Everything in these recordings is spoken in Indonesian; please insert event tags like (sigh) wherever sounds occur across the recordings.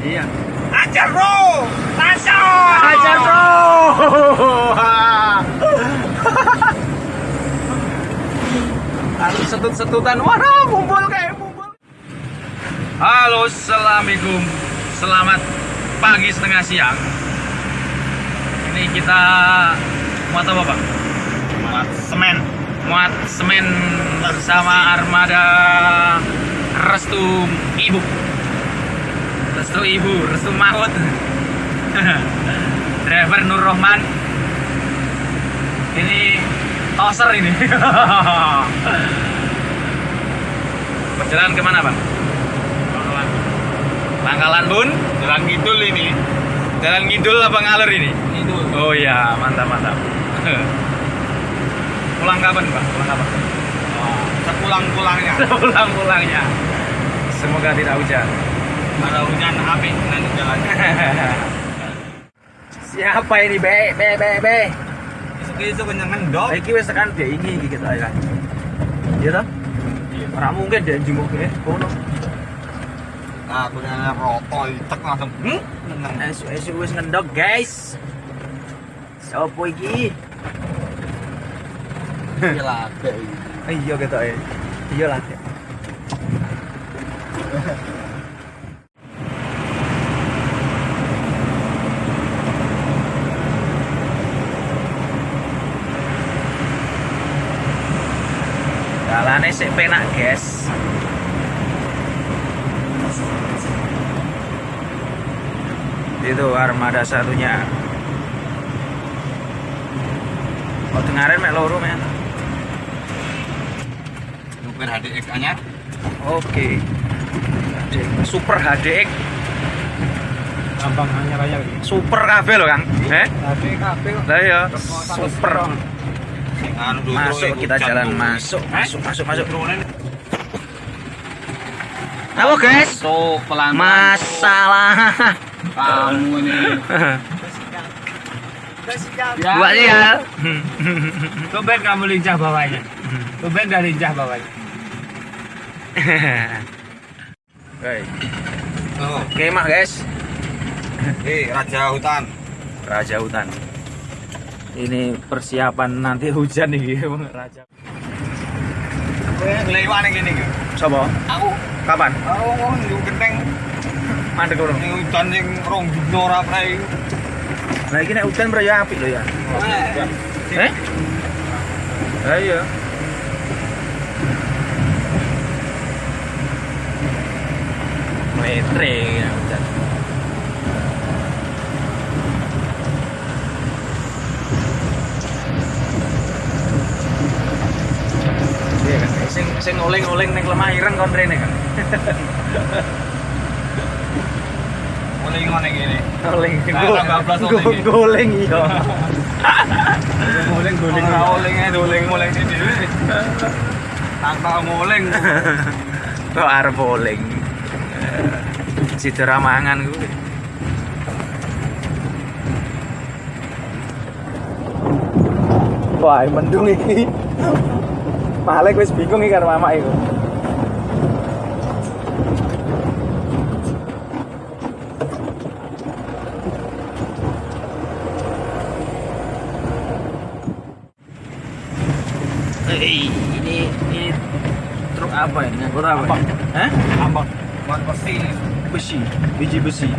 Iya. Ajar bro, Tasya. Ajar bro. (laughs) Harus setut-setutan. Waduh, mumpul kayak mumpul. Halo, assalamualaikum. Selamat pagi setengah siang. Ini kita muat apa bang? Muat semen. Muat semen bersama armada Restu Ibu. Restu Ibu, Restu Mahmud. (laughs) Driver Nur Rohman. Ini toser ini. (laughs) Perjalanan ke mana bang? Pangkalan Bun. Jalan Kidul ini. Jalan ngidul apa ngalur ini? Kidul. Oh iya, mantap mantap. (laughs) Pulang kapan bang? Pulang kapan? Oh, sepulang-pulangnya. Pulang-pulangnya. Semoga tidak hujan. Ada hujan api nanti jalannya. (laughs) Siapa ini be be be be? Isu-isu kenyang ngendok. Iki wis tekan dia ini iki kita ya. Iya toh? Ora mungkin dia jenguk ke kono. Nah, aku nyala rokok, tek langsung. Hmm? Neng. Esu-esu wis ngendok, guys. Sopo iki? Gila, Iya gitu ya. Iya lah. Penak, guys. Itu armada satunya. Oh, dengarin mek loro men. Supir HDX anyar. Oke. HDX. Super HDX. Gampang anyar aja. Super kabel loh, Kang. Eh? HDX kabeh kok. Lah ya, super. Anu Masuk kita jalan masuk, Eh? masuk, masuk, masuk. Ini. Halo guys. Pelan Masalah. Kamu ini. (laughs) Buat ya. (laughs) Tumben kamu lincah bawahnya. Tumben dah lincah bawahnya. (laughs) Oke, Oh, Oke, mak guys. eh raja hutan. Raja hutan. Ini persiapan nanti hujan nih, (laughs) Bang. Raja. Kowe ngelewan gini. Sopo? Aku, Kapan? oh, yo genteng Mandek lho. ning hutan sing rong dino ora prei. Nah, ini nek hujan bro ya apik lho ya. Eh? Lah iya. Metre ya hujan. Oleng-oleng ning lemah ireng kon rene kan. Mulai ngene gini. Iki. goleng iya. Nguling guling ora oling ae doling mulai sini dhewe. Tanpa nguling. Kok arep oleng. Situ ramangan gue. Wah, mendung iki. Malek wis bingung iki karo mama iku. Ini ini truk apa ini? Ngangkut apa? Apa? Hah? Ambak. Wan besi. Besi, biji besi.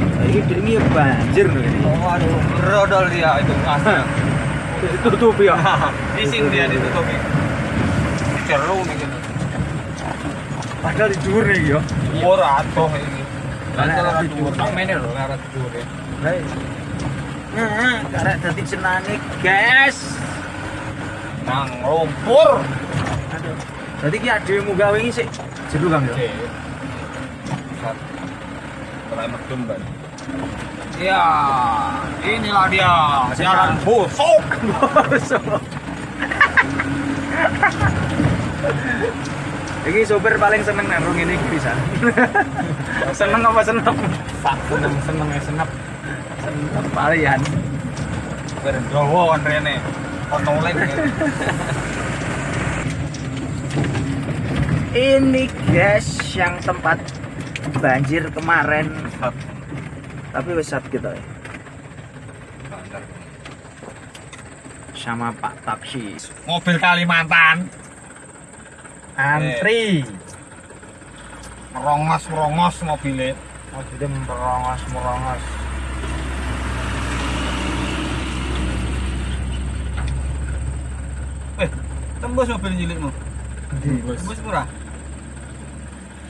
Nah, ini ini banjir nih ini. Oh, aduh, rodol dia itu asli. (laughs) Tutup ya. (laughs) Bising dia ditutupi. Ini jeru nih gitu. Padahal di dhuwur nih ya. Ora atoh ini. Ora di dhuwur sak mene lho ora dhuwur. ya. Nah, karek dadi senange, guys. Nang lumpur. Aduh. Dadi ki ade munggah wingi sik jeru Kang ya. Mulai medun ban. Ya, inilah dia siaran busuk. (laughs) Iki sopir paling seneng nang rung ini bisa. (laughs) seneng apa seneng? Sak seneng seneng senep. Seneng palian. Berdowo kan rene. Kontoleng. Ini guys yang tempat banjir kemarin tapi wis sat kita ya. sama Pak Taksi Mobil Kalimantan. antri Merongos merongos mobilnya. mau jadi merongos merongos Eh, tembus mobil cilikmu. Tembus murah.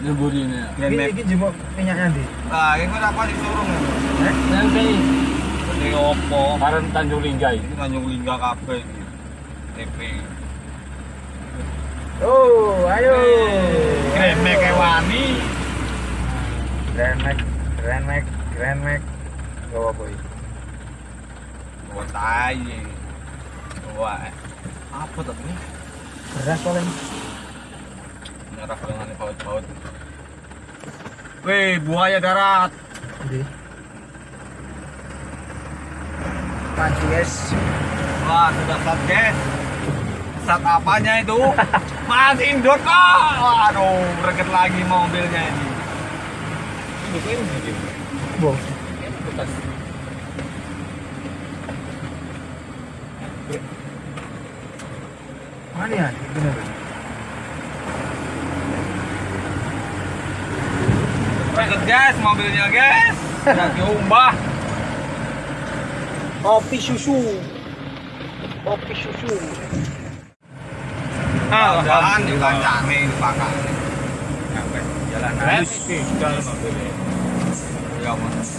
Nyebur ini ya. Max. ini jemuk minyaknya di Nah, ini apa di showroom ya? Nanti Ini opo? Karen Tanjung Linggai. Ini Tanjung Lingga kabeh iki. TP. oh ayo Grand Max Ewani. Grand Max Grand Max Grand Max gawa boy Oh, tai. Wah. Apa tuh ini? beras paling Nyarah dengan baut-baut. Weh, buaya darat. di maju guys Wah, sudah sat, guys. Sat apanya itu? (laughs) Masih indoor kok. Aduh, reket lagi mobilnya ini. Bo. Mana ya? Bener. Reket guys, mobilnya guys. Udah diumbah. Kopi susu. Kopi susu. Ah, jalan dikancane dipakai. Sampai jalan Halus. halus. Ya, Mas.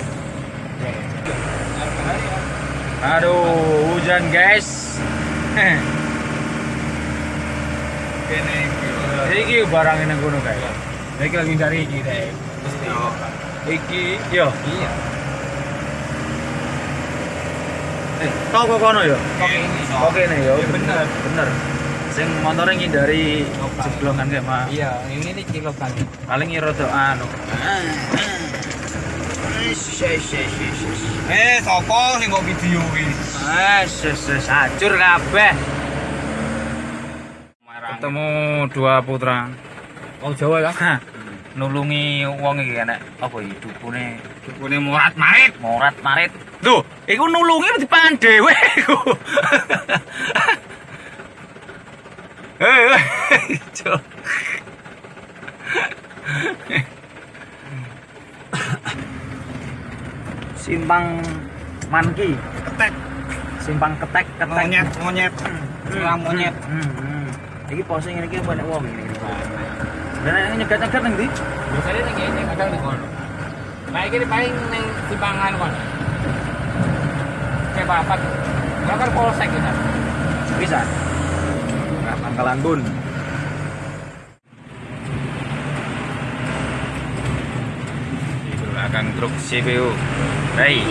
Aduh, hujan guys. Kene iki. Iki barang ini gunung guys. Iki lagi cari iki deh. Yo. Iki, yo. Iya. Eh, tau kok kono yo? ini. Oke nih yo. Iya, bener. Bener. Sing motornya ngindari Oke. jeblongan kayak mah. Iya, ini nih kilo kan. Paling ngirodo anu. Eh, sopo sing kok video iki? Eh, ses ses hancur kabeh. Ketemu dua putra. Wong Jawa ya. Nulungi wong iki enek apa iki dukune Dukune murat marit. morat marit. Lho, iku nulungi dipangan dhewe iku. (laughs) Eh. Simpang Manki, Ketek. simpang ketek ketek. Monyet, monyet. Silang monyet. Hmm, hmm. Iki posing ini iki banyak wong ini. Ini nyegat-nyegat nang ndi? Biasanya ning kene kadang ning kono. Nah iki paling ning timbangan kono. Kayak papat. Kalau kan polsek kita. Bisa. Nah, Pangkalan Bun. Di belakang truk CPU. Hey.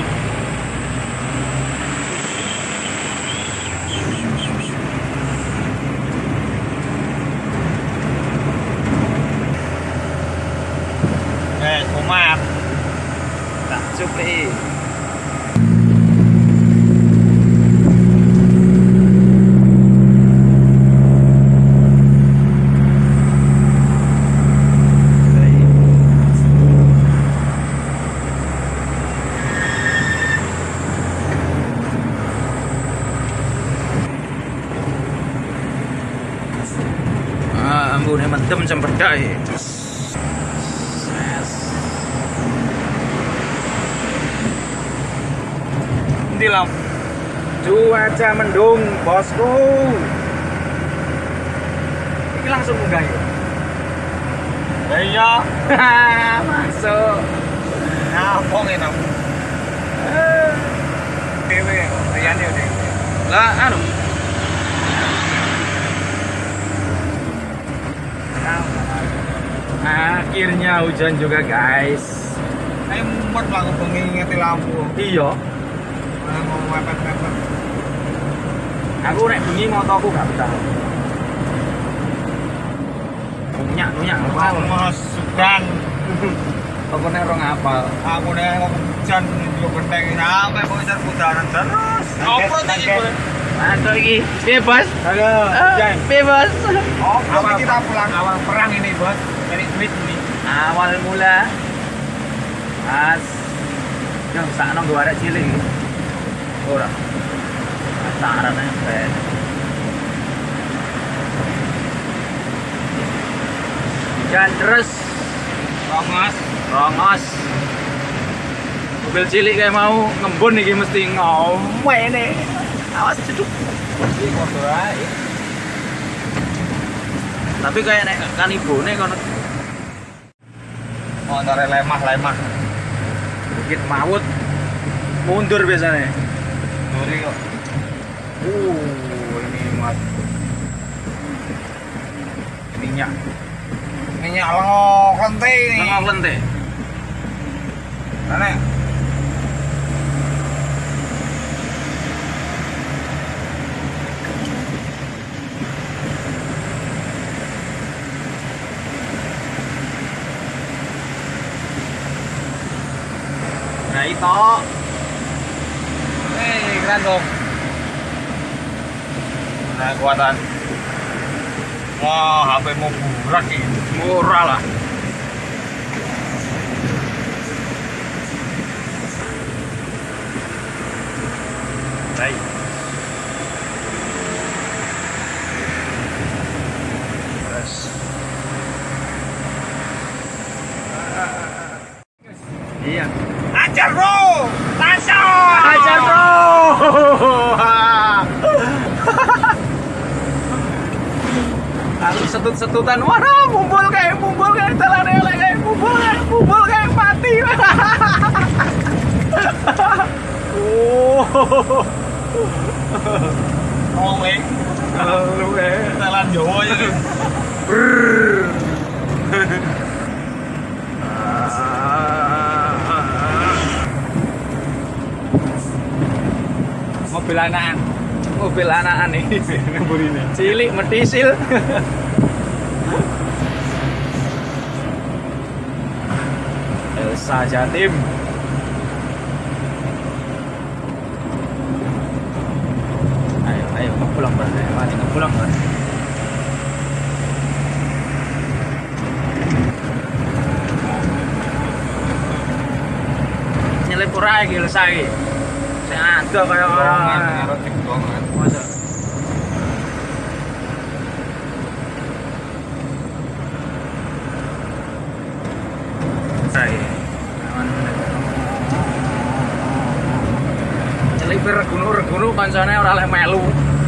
Ambune mentem cempedak ya. Endi lam? Cuaca mendung, bosku. Ini langsung munggah ya. Iya. (laughs) Masuk. Ngapong enak. Dewe, yo dewe. Lah anu. Akhirnya hujan juga guys. Ayo lah aku bengi ngeti lampu. Iya. Nah, mau mepet-mepet. Aku nek bengi motoku gak betah. Nunyak nunyak apal. Mas Sudan. Pokoknya orang apal. Aku mau hujan di genteng sampai mau putaran terus. Iki gue. Mantap iki. Bebas. Halo, hujan. Bebas. Oprot kita pulang awal perang ini, Bos. Cari duit ini. Awal mula Mas. Yang sakno nggo arek cilik. Ora. Ae ben. Dan terus Rongas. rongos. Mobil cilik kayak mau ngembun iki mesti ngomene. Awas ceduk. Tapi kayak nek kan ibune kono Motor lemah-lemah. bukit maut mundur biasanya. Duri kok. Uh, ini muat minyak Minyak lengok lente ini. tengah lente. Nenek. Nah itu Dong. Nah, kuatan. Wah, HP mau burak ini. murah lah. Baik. Terus. Iya. Ajar bro, Tasya. Ajar bro. Setut-setutan, waduh, mumpul kayak mumpul kayak telan elek kayak mumpul kayak mumpul kayak mati. oh, Oleng. lu kayak Telan Jawa ya. mobil anakan. Mobil anakan nih cilik metisil Delsa Jatim ayo ayo mau pulang bang ayo mari pulang bang nyelip kurang lagi lesa lagi saya ada kayak orang erotik banget masa Hai. Celipir regunu-regunu kancane ora oleh melu.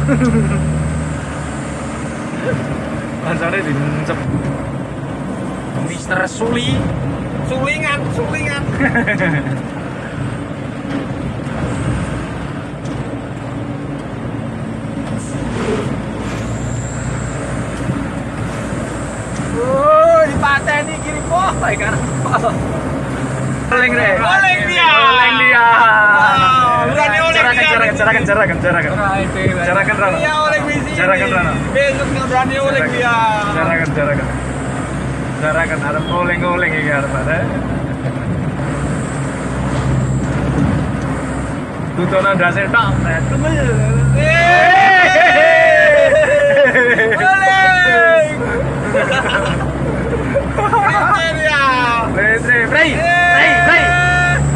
(laughs) kancane dincep. Mister Suli. Sulingan, sulingan. Oh, (laughs) TNI kiri potai kanan potai oleng deh oleng dia. Oleng dia. Berani oleng dia. cerakan cerakan cerakan cerakan cerakan nah, rana iya oleng misi cerakan rana besok nggak berani oleng dia. Cerakan cerakan cerakan ada oleng oleng ini harus eh. ada Tutonan dasar tak, eh. tunggu. Oleng. (laughs) Rai, Rai, Rai,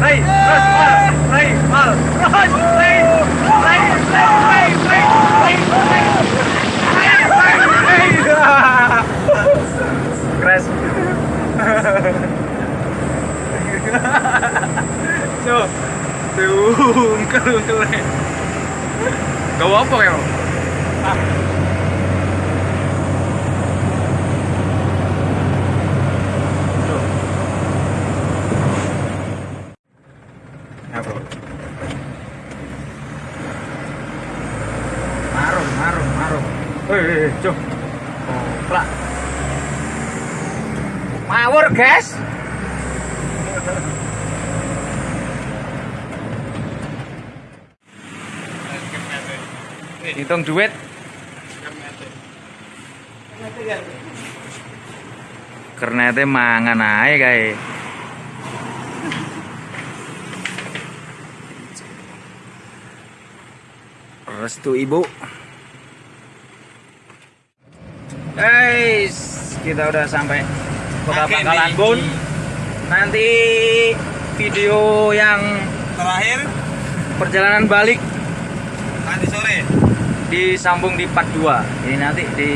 Rai, terus mal, Rai, mal, terus Rai, Rai, Rai, Rai, Rai, Rai, Rai, Crash. so, tuh, kalau tuh, gak apa ya? Ah. Hitung duit. Kernete mangan ae kae. Restu ibu. Guys, kita udah sampai Kota. Pangkalan Bun. Nanti video yang Terakhir perjalanan balik. Disambung di part 2 ini nanti di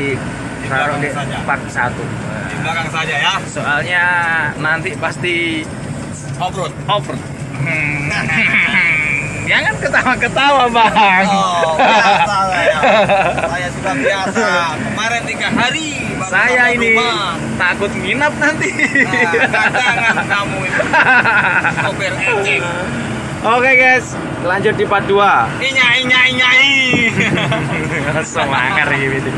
Di taruh di part 1 Di belakang saja ya. soalnya nanti pasti Off-road. over jangan (laughs) ketawa-ketawa bang Oh, biasa saya. (laughs) Saya sudah biasa. Kemarin tiga hari baru saya ini rumah. takut nginap nanti Nah, kamu itu. (laughs) Ecek. oke guys lanjut di part 2 Inyai, inyai, inyai. (laughs) semangat gitu